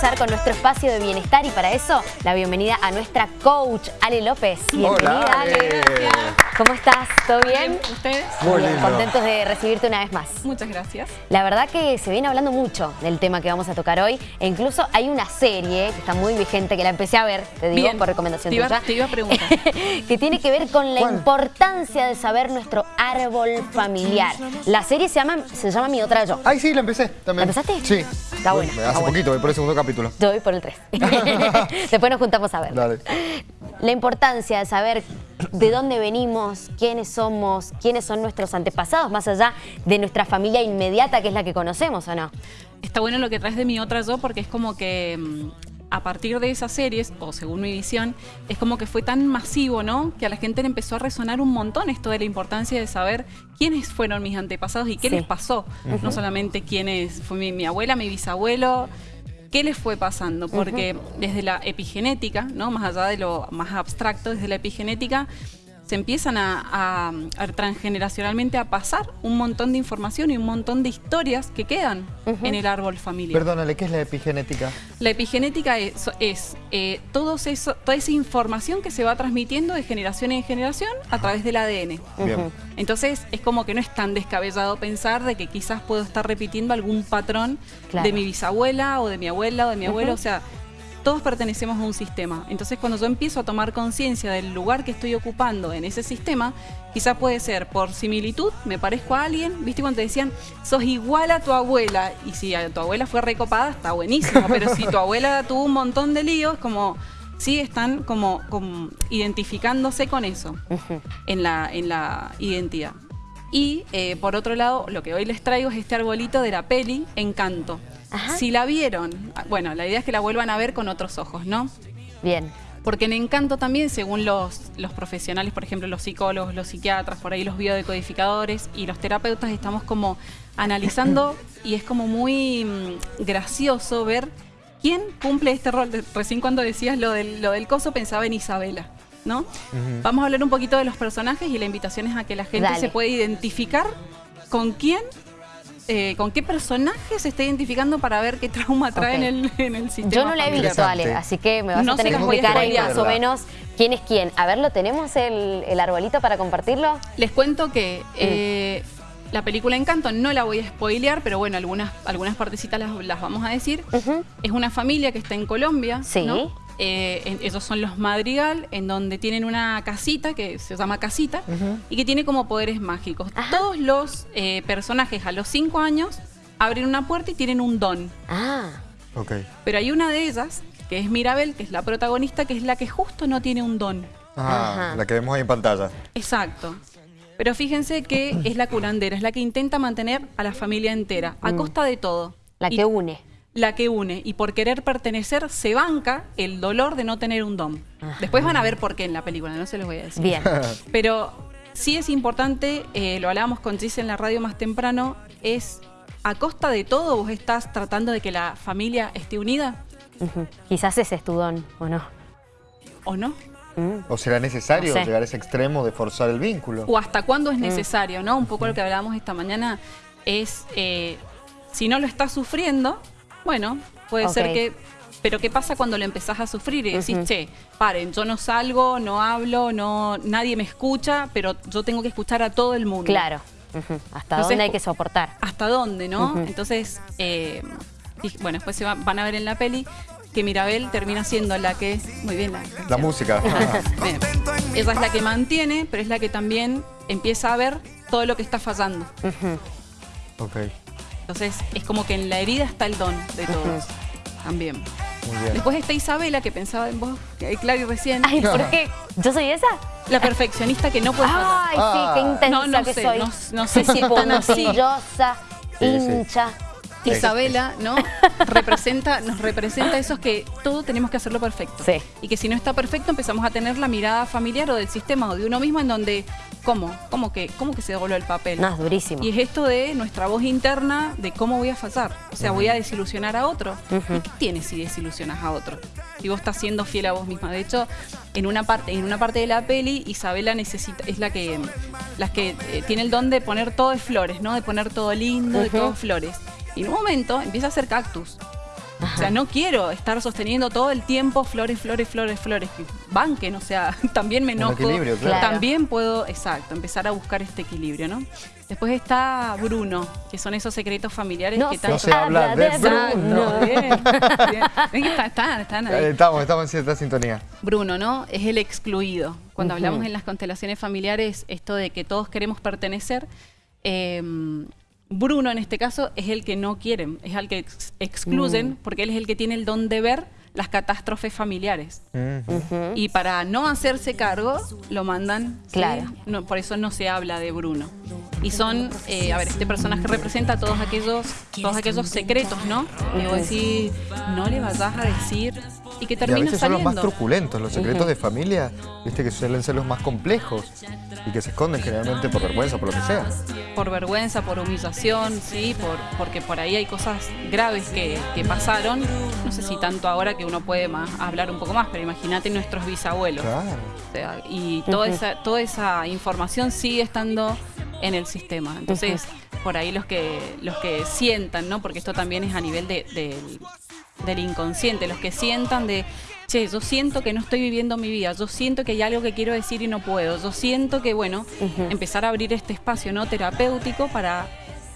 comenzar con nuestro espacio de bienestar y para eso la bienvenida a nuestra coach, Ale López. Bienvenida, Hola, Ale. ¿Cómo estás? ¿Todo bien? ¿Ustedes? Muy Bien, lindo. contentos de recibirte una vez más. Muchas gracias. La verdad que se viene hablando mucho del tema que vamos a tocar hoy e incluso hay una serie que está muy vigente que la empecé a ver, te digo, Bien. por recomendación Te iba- tuya. te iba a preguntar. que tiene que ver con la ¿Cuál? importancia de saber nuestro árbol familiar. La serie se llama, se llama Mi Otra Yo. Ay, sí, la empecé también. ¿La empezaste? Sí. Está buena, Hace está buena. poquito, voy por el segundo capítulo. Yo voy por el 3. Después nos juntamos a ver. Dale. La importancia de saber de dónde venimos, quiénes somos, quiénes son nuestros antepasados, más allá de nuestra familia inmediata, que es la que conocemos, ¿o no? Está bueno lo que traes de mi otra yo porque es como que mm, a partir de esas series, o según mi visión, es como que fue tan masivo, ¿no? Que a la gente le empezó a resonar un montón esto de la importancia de saber quiénes fueron mis antepasados y qué Sí. les pasó. No solamente quiénes fue mi, mi abuela, mi bisabuelo, qué les fue pasando. Porque desde la epigenética, ¿no? Más allá de lo más abstracto, desde la epigenética se empiezan a, a- a transgeneracionalmente a pasar un montón de información y un montón de historias que quedan en el árbol familiar. Perdónale, ¿qué es la epigenética? La epigenética es, es, eh, todos eso, toda esa información que se va transmitiendo de generación en generación a través del ADN. Entonces es como que no es tan descabellado pensar de que quizás puedo estar repitiendo algún patrón Claro. de mi bisabuela o de mi abuela o de mi abuelo. O sea, todos pertenecemos a un sistema. Entonces cuando yo empiezo a tomar conciencia del lugar que estoy ocupando en ese sistema, quizás puede ser por similitud, me parezco a alguien, viste cuando te decían, sos igual a tu abuela, y si a tu abuela fue recopada, está buenísimo, pero si tu abuela tuvo un montón de líos, como... Sí, están como, como identificándose con eso en, la, en la identidad. Y eh, por otro lado, lo que hoy les traigo es este arbolito de la peli Encanto. Ajá. Si la vieron, bueno, la idea es que la vuelvan a ver con otros ojos, ¿no? Bien. Porque en Encanto también, según los, los profesionales, por ejemplo, los psicólogos, los psiquiatras, por ahí los biodecodificadores y los terapeutas, estamos como analizando y es como muy mm, gracioso ver quién cumple este rol. Recién cuando decías lo del, lo del coso pensaba en Isabela, ¿no? Vamos a hablar un poquito de los personajes y la invitación es a que la gente Dale. se pueda identificar con quién, eh, con qué personaje se está identificando para ver qué trauma trae en, el, en el sistema Yo no la he visto. Ale, así que me vas No a tener que explicar ahí más o menos quién es quién. A ver, ¿lo tenemos el, el arbolito para compartirlo? Les cuento que eh, la película Encanto no la voy a spoilear, pero bueno, algunas, algunas partecitas las, las vamos a decir. Es una familia que está en Colombia. Sí. ¿no? Eh, en- ellos son los Madrigal, en donde tienen una casita que se llama Casita y que tiene como poderes mágicos. Ajá. Todos los eh, personajes a los cinco años abren una puerta y tienen un don. Ah, Ok. Pero hay una de ellas, que es Mirabel, que es la protagonista, que es la que justo no tiene un don. Ah, Ajá. la que vemos ahí en pantalla. Exacto. Pero fíjense que es la curandera, es la que intenta mantener a la familia entera, a costa de todo. la Y que une. La que une. Y por querer pertenecer, se banca el dolor de no tener un don. Después van a ver por qué en la película, no se los voy a decir. Bien. Pero sí es importante, eh, lo hablábamos con Gis en la radio más temprano, es a costa de todo vos estás tratando de que la familia esté unida. Quizás ese es tu don, ¿o no? o no. Mm. ¿O será necesario No sé. llegar a ese extremo de forzar el vínculo? o hasta cuándo Mm. es necesario, ¿no? Un poco lo que hablábamos esta mañana es, eh, si no lo estás sufriendo, bueno, puede ser que... Pero ¿qué pasa cuando lo empezás a sufrir y decís, che, paren, yo no salgo, no hablo, no, nadie me escucha, pero yo tengo que escuchar a todo el mundo? Claro. Ujú. ¿Hasta Entonces, dónde hay que soportar? ¿Hasta dónde, no? Entonces, eh, bueno, después se va- van a ver en la peli que Mirabel termina siendo la que... Muy bien, la, La música. Bien. Ella es la que mantiene, pero es la que también empieza a ver todo lo que está fallando. Ok, Entonces, es como que en la herida está el don de todos. También. muy bien. Después está Isabela, que pensaba en vos, que Clary recién. Ay, ¿por qué? ¿Yo soy esa? La perfeccionista que no puede fallar. Ay, sí, Ah. qué intensa No, no que sé, soy. no- no sé si es tan así. Sí, sí. Sí. Isabela, ¿no? representa, nos representa esos que todo tenemos que hacerlo perfecto. Sí. Y que si no está perfecto empezamos a tener la mirada familiar o del sistema o de uno mismo en donde, ¿cómo? ¿Cómo que, cómo que se dobló el papel? No, es durísimo. Y es esto de nuestra voz interna de cómo voy a fallar. O sea, voy a desilusionar a otro. ¿Y qué tienes si desilusionas a otro? Si vos estás siendo fiel a vos misma. De hecho, en una parte, en una parte de la peli, Isabela necesita, es la que, las que eh, tiene el don de poner todo de flores, ¿no? De poner todo lindo, de Ujú. todo flores. Y en un momento empieza a hacer cactus. O sea, no quiero estar sosteniendo todo el tiempo flores, flores, flores, flores. Que banquen, o sea, también me Un enojo. equilibrio, claro. También puedo, exacto, empezar a buscar este equilibrio, ¿no? Después está Bruno, que son esos secretos familiares No que tanto... No se habla de Exacto, bien, bien. Ven que están, están, están ahí. Eh, Estamos, estamos en cierta sintonía. Bruno, ¿no? Es el excluido. Cuando hablamos en las constelaciones familiares, esto de que todos queremos pertenecer, eh, Bruno en este caso es el que no quieren, es el que ex- excluyen, porque él es el que tiene el don de ver las catástrofes familiares. Y para no hacerse cargo, lo mandan. ¿sí? Claro. No, por eso no se habla de Bruno. Y son, eh, a ver, este personaje representa todos aquellos, todos aquellos secretos, ¿no? Decís, no le vayas a decir y que Y a termina son los más truculentos, los secretos de familia, viste que suelen ser los más complejos y que se esconden generalmente por vergüenza, por lo que sea. por vergüenza, por humillación, sí, por, porque por ahí hay cosas graves que, que pasaron. No sé si tanto ahora que uno puede más, hablar un poco más, pero imagínate nuestros bisabuelos. Claro. O sea, y toda, esa, toda esa información sigue estando en el sistema. Entonces, por ahí los que, los que sientan, ¿no? Porque esto también es a nivel de- del- del inconsciente, los que sientan de, che, yo siento que no estoy viviendo mi vida, yo siento que hay algo que quiero decir y no puedo, yo siento que, bueno, empezar a abrir este espacio no terapéutico para,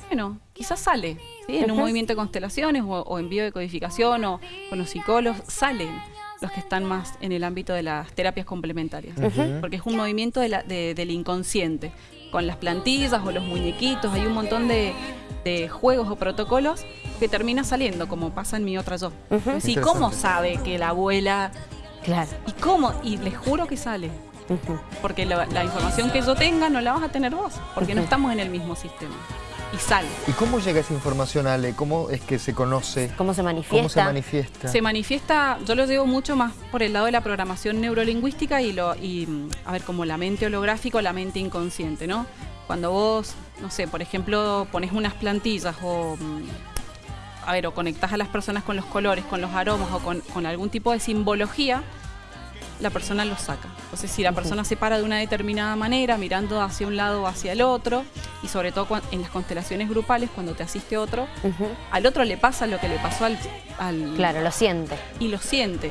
bueno, quizás sale, ¿sí? En un movimiento de constelaciones o, o en biodecodificación o con los psicólogos, salen los que están más en el ámbito de las terapias complementarias. Porque es un movimiento de la- de- del inconsciente. Con las plantillas o los muñequitos, hay un montón de, de juegos o protocolos que termina saliendo, como pasa en mi otra yo. Ujú. Sí, Interesante. ¿cómo sabe que la abuela... Claro. ¿Y cómo? Y les juro que sale. Porque la, la información que yo tenga no la vas a tener vos, porque no estamos en el mismo sistema. Y sale. ¿Y cómo llega esa información, Ale? ¿Cómo es que se conoce? ¿Cómo se ¿Cómo manifiesta? se manifiesta? Se manifiesta, yo lo llevo mucho más por el lado de la programación neurolingüística y, lo, y mm, a ver, como la mente holográfica o la mente inconsciente, ¿no? Cuando vos, no sé, por ejemplo, pones unas plantillas o, mm, a ver, o conectás a las personas con los colores, con los aromas o con, con algún tipo de simbología, la persona lo saca. Entonces, si la persona se para de una determinada manera, mirando hacia un lado o hacia el otro, y sobre todo en las constelaciones grupales, cuando te asiste otro, al otro le pasa lo que le pasó al, al- Claro, lo siente. y lo siente.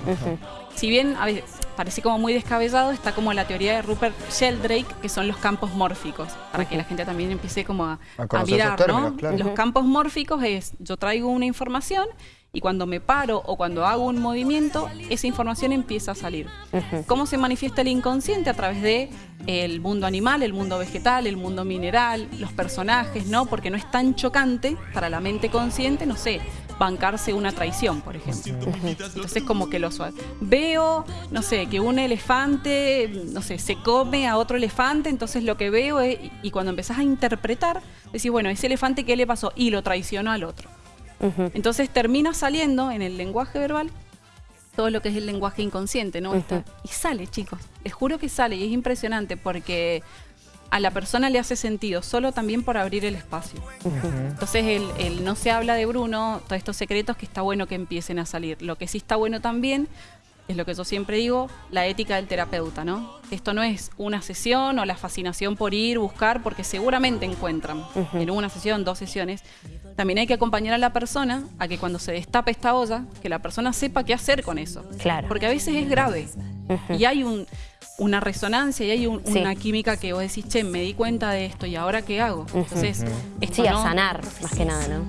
Si bien a veces parece como muy descabellado, está como la teoría de Rupert Sheldrake, que son los campos mórficos, para que la gente también empiece como a, A mirar, términos, ¿no? claro. Los campos mórficos es, yo traigo una información y cuando me paro o cuando hago un movimiento, esa información empieza a salir. ¿Cómo se manifiesta el inconsciente? A través de el mundo animal, el mundo vegetal, el mundo mineral, los personajes, ¿no? Porque no es tan chocante para la mente consciente, no sé, bancarse una traición, por ejemplo. Entonces como que lo suave. Veo, no sé, que un elefante, no sé, se come a otro elefante, entonces lo que veo es, y cuando empezás a interpretar, decís, bueno, ese elefante, ¿qué le pasó? Y lo traicionó al otro. Entonces termina saliendo en el lenguaje verbal todo lo que es el lenguaje inconsciente, ¿no? Y sale, chicos. Les juro que sale y es impresionante porque a la persona le hace sentido, solo también por abrir el espacio. Entonces el, el no se habla de Bruno, todos estos secretos que está bueno que empiecen a salir. Lo que sí está bueno también es lo que yo siempre digo, la ética del terapeuta, ¿no? Esto no es una sesión o la fascinación por ir, buscar, porque seguramente encuentran en una sesión, dos sesiones. También hay que acompañar a la persona a que cuando se destape esta olla, que la persona sepa qué hacer con eso. Claro. Porque a veces es grave y hay un, una resonancia y hay un- Sí. una química que vos decís, che, me di cuenta de esto y ahora qué hago. Entonces, esto Sí, a sanar, más que nada, ¿no?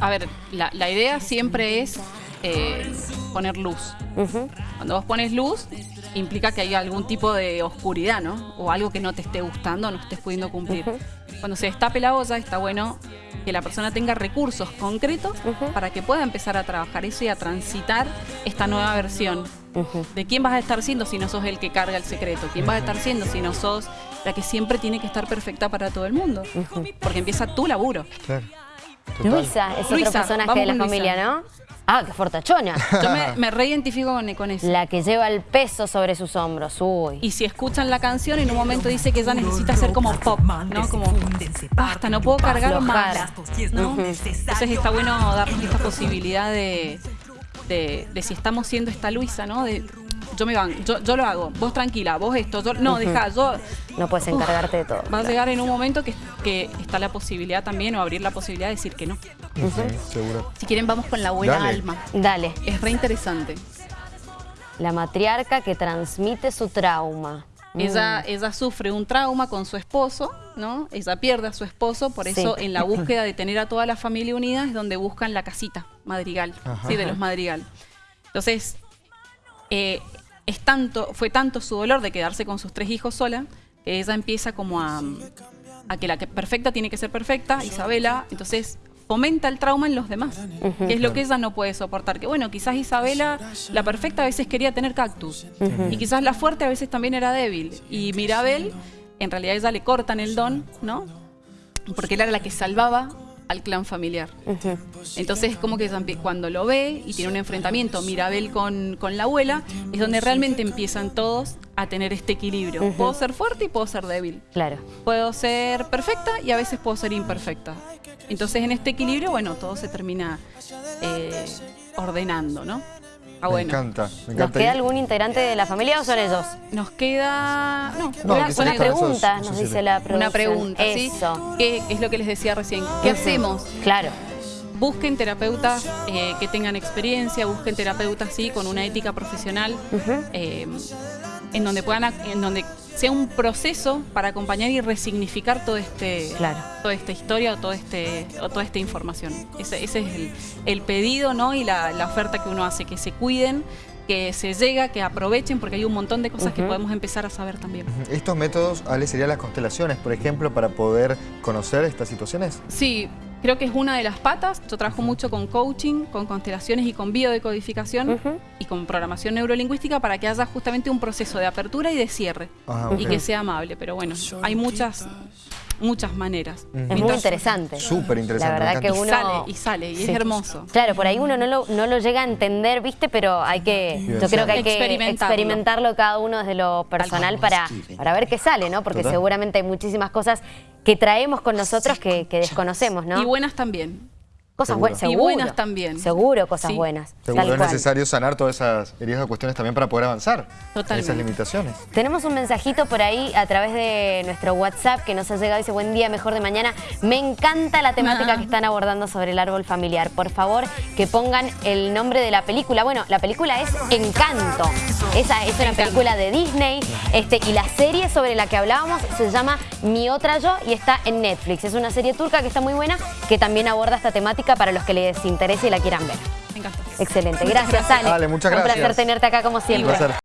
A ver, la, la idea siempre es eh, poner luz. Ujú. Cuando vos pones luz, implica que hay algún tipo de oscuridad, ¿no? O algo que no te esté gustando, no estés pudiendo cumplir. Ujú. Cuando se destape la olla, está bueno que la persona tenga recursos concretos Ujú. para que pueda empezar a trabajar eso y a transitar esta nueva versión. Ujú. ¿De quién vas a estar siendo si no sos el que carga el secreto? ¿Quién vas a estar siendo si no sos la que siempre tiene que estar perfecta para todo el mundo? Porque empieza tu laburo. Claro. Total. Luisa es Luisa, otro personaje de la Luisa. familia, ¿no? Ah, qué fortachona. Yo me, me reidentifico con, con eso. La que lleva el peso sobre sus hombros. Uy. Y si escuchan la canción, en un momento dice que ella necesita ser como pop, ¿no? Como, basta, no puedo cargar más. ¿no? Entonces está bueno darnos esta posibilidad de, de, de si estamos siendo esta Luisa, ¿no? De, yo me van, yo, yo lo hago, vos tranquila, vos esto, yo, no, deja, yo... No puedes encargarte de todo. Va a llegar en un momento que, que está la posibilidad también, o abrir la posibilidad de decir que no. Sí, seguro. Si quieren, vamos con la Dale. Alma. Dale, Es re interesante. la matriarca que transmite su trauma. Ella, Mm. ella sufre un trauma con su esposo, ¿no? Ella pierde a su esposo, por eso Sí. en la búsqueda de tener a toda la familia unida es donde buscan la casita madrigal, Ajá. ¿sí? de los madrigal. Entonces, eh, es tanto, fue tanto su dolor de quedarse con sus tres hijos sola, que ella empieza como a, a que la que perfecta tiene que ser perfecta, Isabela, entonces fomenta el trauma en los demás, que es lo que ella no puede soportar. Que bueno, quizás Isabela, la perfecta a veces quería tener cactus, y quizás la fuerte a veces también era débil, y Mirabel, en realidad ella le cortan el don, ¿no? Porque ella era la que salvaba al clan familiar. Entonces es como que cuando lo ve y tiene un enfrentamiento Mirabel con, con la abuela, es donde realmente empiezan todos a tener este equilibrio. Puedo ser fuerte y puedo ser débil. Claro. Puedo ser perfecta y a veces puedo ser imperfecta. Entonces en este equilibrio, bueno, todo se termina eh, ordenando, ¿no? Ah, Me bueno. encanta, me ¿Nos encanta. queda Y- algún integrante de la familia o son ellos? Nos queda... No, No, una, Una pregunta, esos nos dice la producción. una pregunta, ¿sí? Eso. ¿Qué es lo que les decía recién? ¿Qué hacemos? Claro. busquen terapeutas eh, que tengan experiencia, busquen terapeutas sí con una ética profesional, eh, en donde puedan, ac- en donde sea un proceso para acompañar y resignificar todo este, Claro. toda esta historia o todo este, o toda esta información. Ese, ese es el, el pedido, ¿no? Y la, la oferta que uno hace, que se cuiden, que se llega, que aprovechen, porque hay un montón de cosas que podemos empezar a saber también. Estos métodos, Ale, serían las constelaciones, por ejemplo, para poder conocer estas situaciones. Sí, creo que es una de las patas. Yo trabajo mucho con coaching, con constelaciones y con biodecodificación Ujú. y con programación neurolingüística para que haya justamente un proceso de apertura y de cierre Ah, y que sea amable. Pero bueno, hay muchas, muchas maneras. Es muy interesante. Súper interesante, La verdad que encanta. Y uno... sale, y sale, y Sí. es hermoso. Claro, por ahí uno no lo, no lo llega a entender, ¿viste? Pero hay que, yo creo que hay que Experimentarlo. experimentarlo cada uno desde lo personal para, para ver qué sale, ¿no? Porque Total. seguramente hay muchísimas cosas que traemos con nosotros que, que desconocemos, ¿no? Y buenas también. Cosas Seguro. buenas, Y buenas también. Seguro, cosas Sí. buenas. Seguro tal es cual. necesario sanar todas esas heridas o cuestiones también para poder avanzar. Totalmente. Esas limitaciones. Tenemos un mensajito por ahí a través de nuestro WhatsApp que nos ha llegado. Dice, buen día, mejor de mañana. Me encanta la temática que están abordando sobre el árbol familiar. Por favor, que pongan el nombre de la película. Bueno, la película es Encanto. Esa es una Encanto. película de Disney. Este, y la serie sobre la que hablábamos se llama Mi Otra Yo y está en Netflix. Es una serie turca que está muy buena, que también aborda esta temática para los que les interese y la quieran ver. Me encanta. Excelente. Gracias, Ale. Ale, muchas Un placer gracias. tenerte acá como siempre. Un placer.